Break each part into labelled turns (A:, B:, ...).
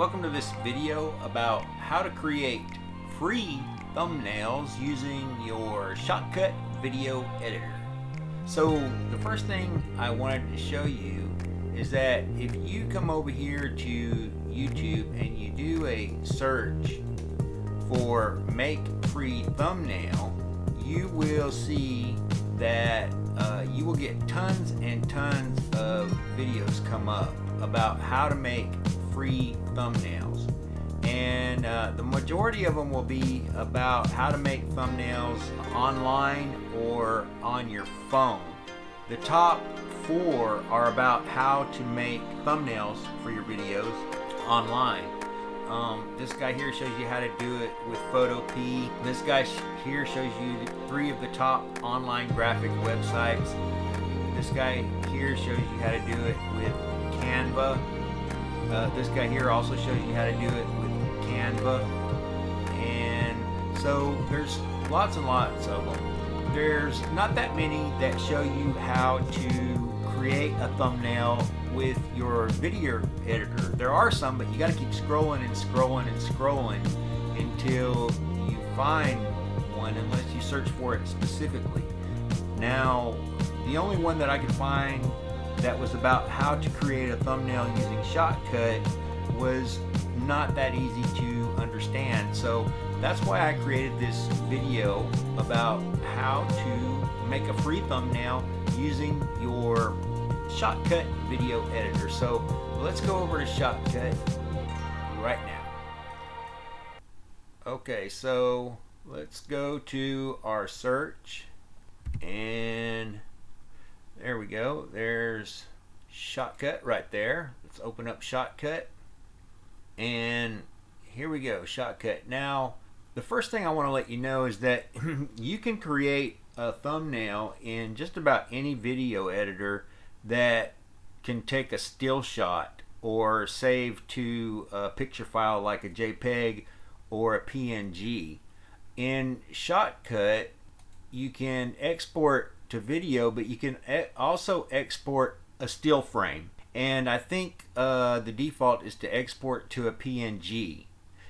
A: Welcome to this video about how to create free thumbnails using your Shotcut video editor. So the first thing I wanted to show you is that if you come over here to YouTube and you do a search for make free thumbnail, you will see that uh, you will get tons and tons of videos come up about how to make free thumbnails and uh, the majority of them will be about how to make thumbnails online or on your phone the top four are about how to make thumbnails for your videos online um, this guy here shows you how to do it with Photopea. This guy here shows you three of the top online graphic websites. This guy here shows you how to do it with Canva. Uh, this guy here also shows you how to do it with Canva. And so there's lots and lots of them. There's not that many that show you how to create a thumbnail with your video editor. There are some, but you got to keep scrolling and scrolling and scrolling until you find one unless you search for it specifically. Now, the only one that I could find that was about how to create a thumbnail using Shotcut was not that easy to understand. So that's why I created this video about how to make a free thumbnail using your Shotcut video editor. So let's go over to Shotcut right now. Okay, so let's go to our search and there we go. There's Shotcut right there. Let's open up Shotcut and here we go, Shotcut. Now, the first thing I want to let you know is that you can create a thumbnail in just about any video editor that can take a still shot or save to a picture file like a JPEG or a PNG. In Shotcut, you can export to video, but you can also export a still frame. And I think uh, the default is to export to a PNG.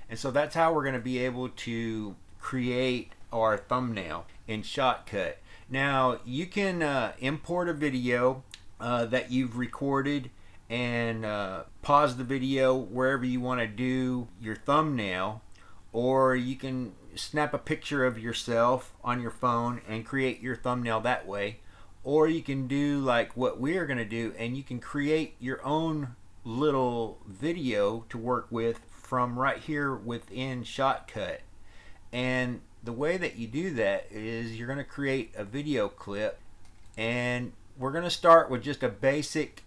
A: And so that's how we're going to be able to create our thumbnail in Shotcut. Now, you can uh, import a video uh, that you've recorded and uh, pause the video wherever you want to do your thumbnail or you can snap a picture of yourself on your phone and create your thumbnail that way or you can do like what we're going to do and you can create your own little video to work with from right here within Shotcut and the way that you do that is you're going to create a video clip and we're going to start with just a basic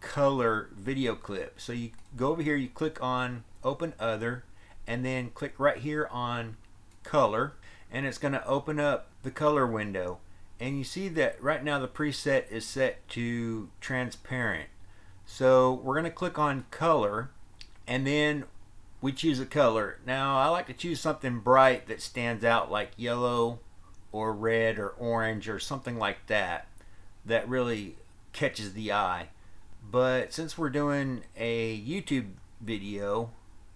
A: color video clip. So you go over here, you click on open other, and then click right here on color, and it's going to open up the color window. And you see that right now the preset is set to transparent. So we're going to click on color, and then we choose a color. Now I like to choose something bright that stands out like yellow or red or orange or something like that that really catches the eye. But since we're doing a YouTube video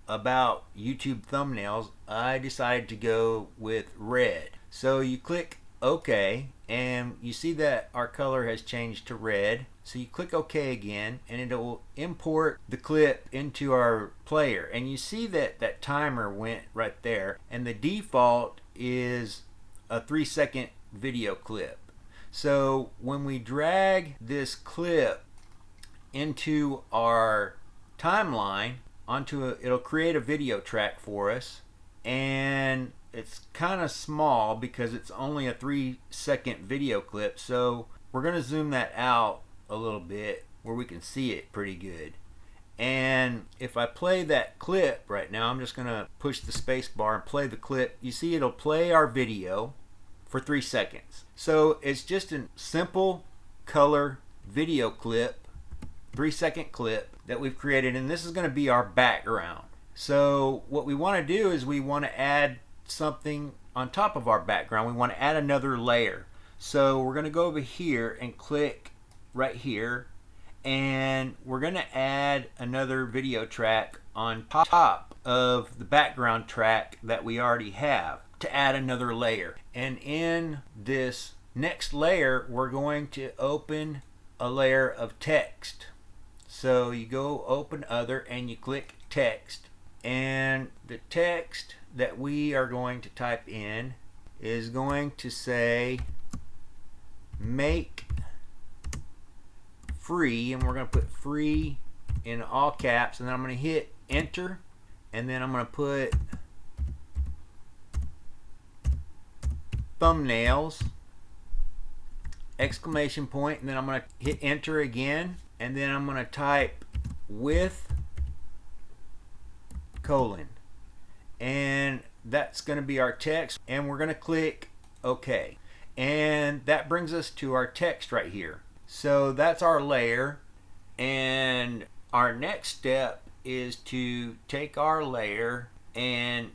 A: about YouTube thumbnails, I decided to go with red. So you click OK and you see that our color has changed to red. So you click OK again and it will import the clip into our player. And you see that that timer went right there and the default is a three second video clip. So when we drag this clip into our timeline, onto a, it'll create a video track for us. And it's kind of small because it's only a three second video clip. So we're going to zoom that out a little bit where we can see it pretty good. And if I play that clip right now I'm just going to push the space bar and play the clip. You see it'll play our video for three seconds. So it's just a simple color video clip, three second clip that we've created and this is going to be our background. So what we want to do is we want to add something on top of our background. We want to add another layer. So we're going to go over here and click right here and we're going to add another video track on top of the background track that we already have to add another layer. And in this next layer, we're going to open a layer of text. So you go open other and you click text. And the text that we are going to type in is going to say make free and we're going to put free in all caps. And then I'm going to hit enter and then I'm going to put thumbnails exclamation point and then I'm going to hit enter again and then I'm going to type with colon. And that's going to be our text and we're going to click OK. And that brings us to our text right here. So that's our layer and our next step is to take our layer and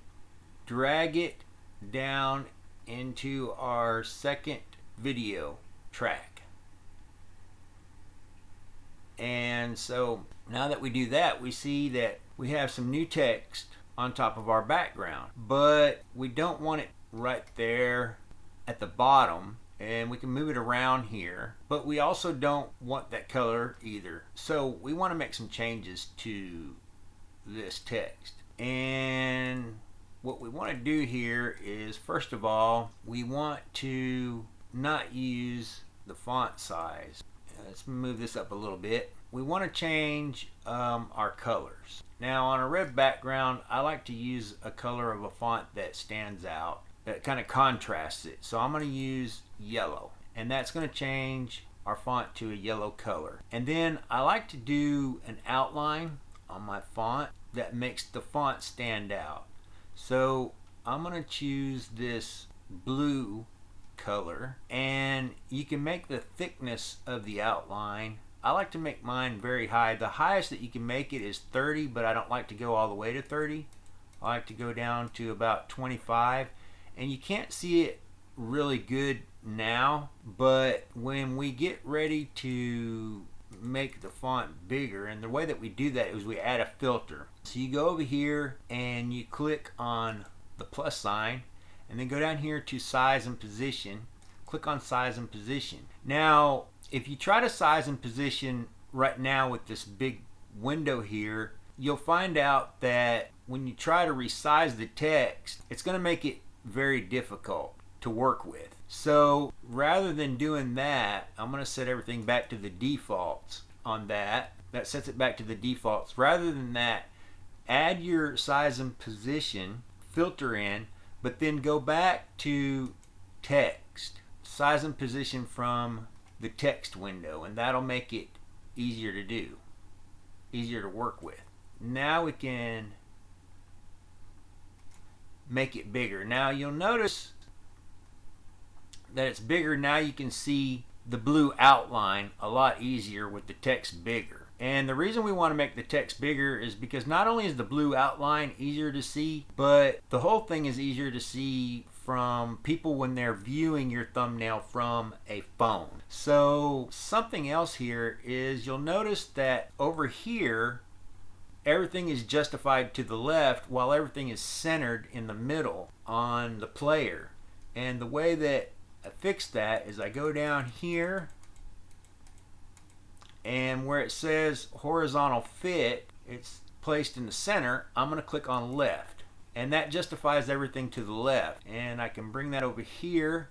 A: drag it down into our second video track. And so now that we do that, we see that we have some new text on top of our background, but we don't want it right there at the bottom and we can move it around here. But we also don't want that color either. So we want to make some changes to this text. And what we want to do here is first of all we want to not use the font size. Let's move this up a little bit. We want to change um, our colors. Now on a red background, I like to use a color of a font that stands out, that kind of contrasts it. So I'm going to use yellow, and that's going to change our font to a yellow color. And then I like to do an outline on my font that makes the font stand out. So I'm going to choose this blue color and you can make the thickness of the outline. I like to make mine very high. The highest that you can make it is 30 but I don't like to go all the way to 30 I like to go down to about 25 and you can't see it really good now but when we get ready to make the font bigger and the way that we do that is we add a filter. So you go over here and you click on the plus sign and then go down here to size and position. Click on size and position. Now if you try to size and position right now with this big window here you'll find out that when you try to resize the text it's going to make it very difficult to work with. So rather than doing that I'm going to set everything back to the defaults on that. That sets it back to the defaults. Rather than that add your size and position filter in but then go back to text, size and position from the text window, and that'll make it easier to do, easier to work with. Now we can make it bigger. Now you'll notice that it's bigger. Now you can see the blue outline a lot easier with the text bigger. And the reason we want to make the text bigger is because not only is the blue outline easier to see, but the whole thing is easier to see from people when they're viewing your thumbnail from a phone. So something else here is you'll notice that over here, everything is justified to the left while everything is centered in the middle on the player. And the way that I fix that is I go down here and where it says horizontal fit it's placed in the center I'm going to click on left. And that justifies everything to the left. And I can bring that over here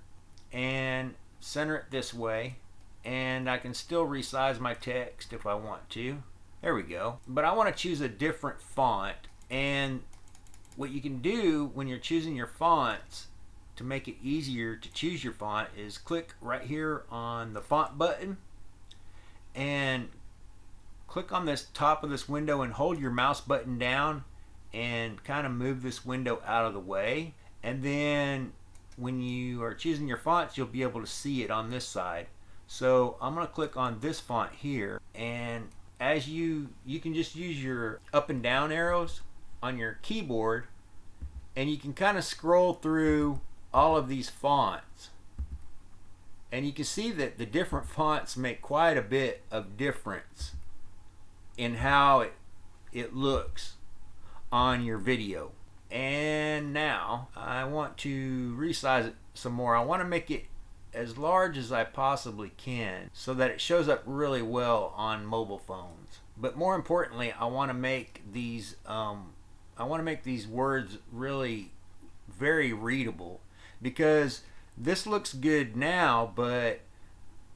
A: and center it this way. And I can still resize my text if I want to. There we go. But I want to choose a different font. And what you can do when you're choosing your fonts to make it easier to choose your font is click right here on the font button and click on this top of this window and hold your mouse button down and kind of move this window out of the way. And then when you are choosing your fonts you'll be able to see it on this side. So I'm going to click on this font here and as you you can just use your up and down arrows on your keyboard and you can kind of scroll through all of these fonts And you can see that the different fonts make quite a bit of difference in how it, it looks on your video. And now I want to resize it some more. I want to make it as large as I possibly can so that it shows up really well on mobile phones. But more importantly, I want to make these um, I want to make these words really very readable because this looks good now, but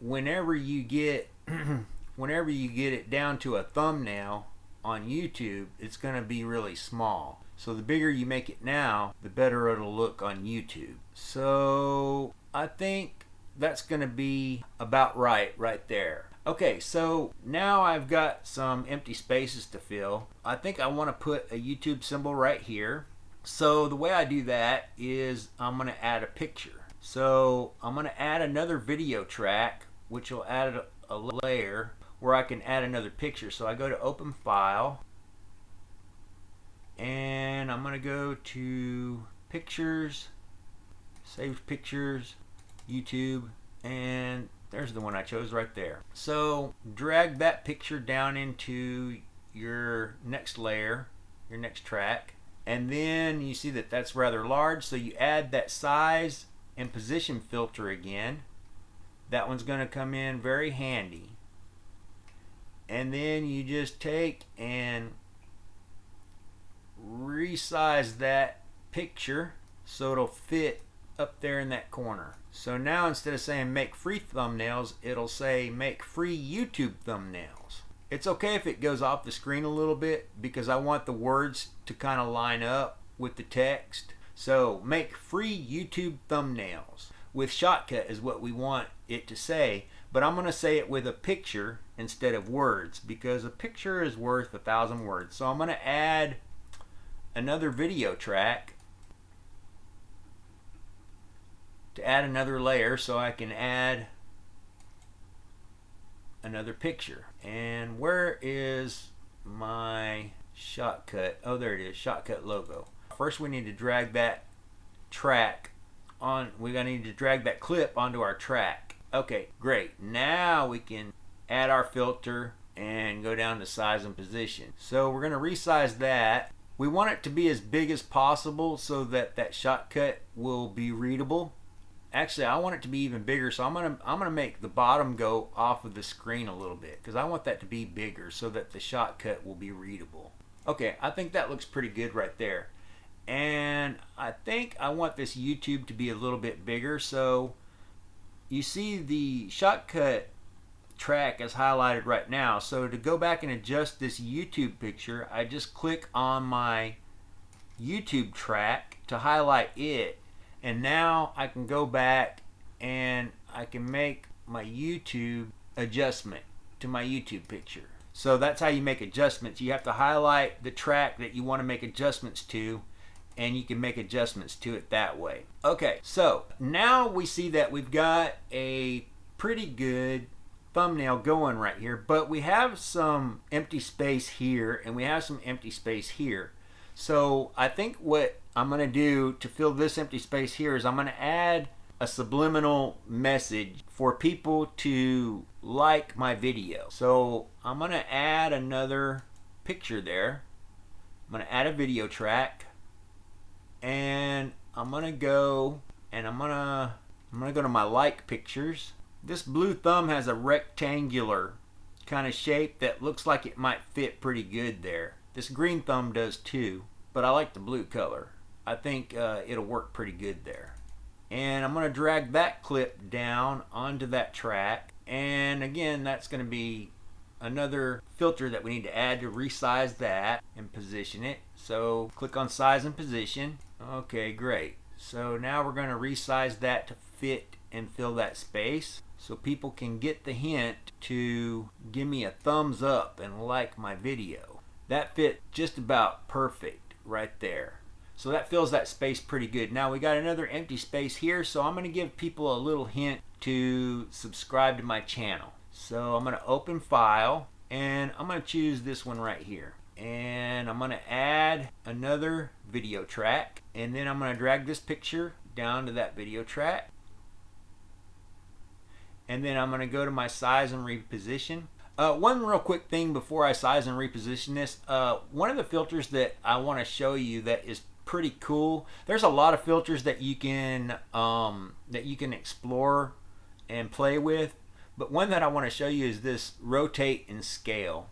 A: whenever you get whenever you get it down to a thumbnail on YouTube, it's going to be really small. So the bigger you make it now, the better it'll look on YouTube. So I think that's going to be about right right there. Okay, so now I've got some empty spaces to fill. I think I want to put a YouTube symbol right here. So the way I do that is I'm going to add a picture. So I'm going to add another video track, which will add a, layer where I can add another picture. So I go to open file and I'm going to go to pictures, save pictures, YouTube, and there's the one I chose right there. So drag that picture down into your next layer, your next track, and then you see that that's rather large, so you add that size and position filter again. That one's going to come in very handy. And then you just take and resize that picture so it'll fit up there in that corner. So now instead of saying make free thumbnails, it'll say make free YouTube thumbnails. It's okay if it goes off the screen a little bit because I want the words to kind of line up with the text. So make free YouTube thumbnails with Shotcut is what we want it to say, but I'm going to say it with a picture instead of words because a picture is worth a thousand words. So I'm going to add another video track to add another layer so I can add another picture. And where is my Shotcut? Oh, there it is, Shotcut logo. First we need to drag that track on, we're gonna need to drag that clip onto our track. Okay, great. Now we can add our filter and go down to size and position. So we're gonna resize that. We want it to be as big as possible so that that Shotcut will be readable actually I want it to be even bigger so I'm gonna I'm gonna make the bottom go off of the screen a little bit because I want that to be bigger so that the Shotcut will be readable okay I think that looks pretty good right there and I think I want this YouTube to be a little bit bigger so you see the Shotcut track is highlighted right now so to go back and adjust this YouTube picture I just click on my YouTube track to highlight it and now I can go back and I can make my YouTube adjustment to my YouTube picture. So that's how you make adjustments. You have to highlight the track that you want to make adjustments to and you can make adjustments to it that way. Okay, so now we see that we've got a pretty good thumbnail going right here, but we have some empty space here and we have some empty space here. So I think what I'm going to do to fill this empty space here is I'm going to add a subliminal message for people to like my video. So I'm going to add another picture there. I'm to add a video track and I'm to go and I'm to I'm to go to my like pictures. This blue thumb has a rectangular kind of shape that looks like it might fit pretty good there. This green thumb does too, but I like the blue color. I think uh, it'll work pretty good there. And I'm to drag that clip down onto that track. And again, that's to be another filter that we need to add to resize that and position it. So click on size and position. Okay, great. So now we're going to resize that to fit and fill that space so people can get the hint to give me a thumbs up and like my video. That fit just about perfect right there. So that fills that space pretty good. Now we got another empty space here, so I'm going to give people a little hint to subscribe to my channel. So I'm going to open file and I'm going to choose this one right here. And I'm going to add another video track and then I'm going to drag this picture down to that video track. and then I'm going to go to my size and reposition. Uh, one real quick thing before I size and reposition this, uh, one of the filters that I want to show you that is pretty cool. There's a lot of filters that you can um, that you can explore and play with, but one that I want to show you is this rotate and scale.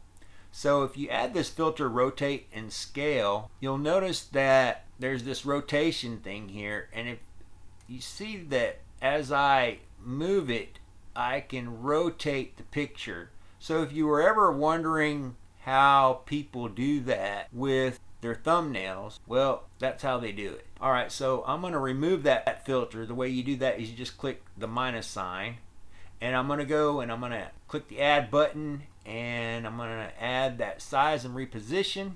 A: So if you add this filter rotate and scale, you'll notice that there's this rotation thing here, and if you see that as I move it, I can rotate the picture so if you were ever wondering how people do that with their thumbnails, well, that's how they do it. All right, so I'm going to remove that filter. The way you do that is you just click the minus sign. And I'm going to go and I'm going to click the add button and I'm to add that size and reposition.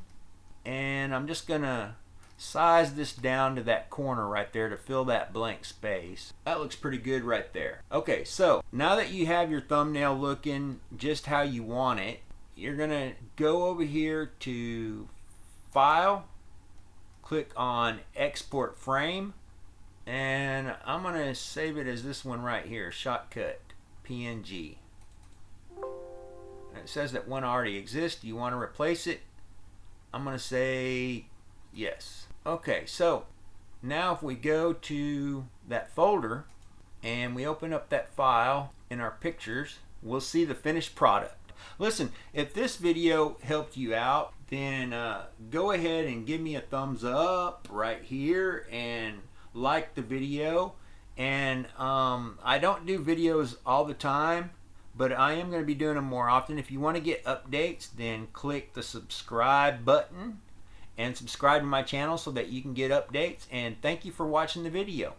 A: And I'm just to size this down to that corner right there to fill that blank space. That looks pretty good right there. Okay, so now that you have your thumbnail looking just how you want it, you're gonna go over here to File, click on Export Frame, and I'm gonna save it as this one right here, Shotcut PNG. It says that one already exists. You want to replace it? I'm gonna say yes. Okay, so now if we go to that folder and we open up that file in our pictures, we'll see the finished product. Listen, if this video helped you out, then uh, go ahead and give me a thumbs up right here and like the video. And um, I don't do videos all the time, but I am going to be doing them more often. If you want to get updates, then click the subscribe button and subscribe to my channel so that you can get updates. And thank you for watching the video.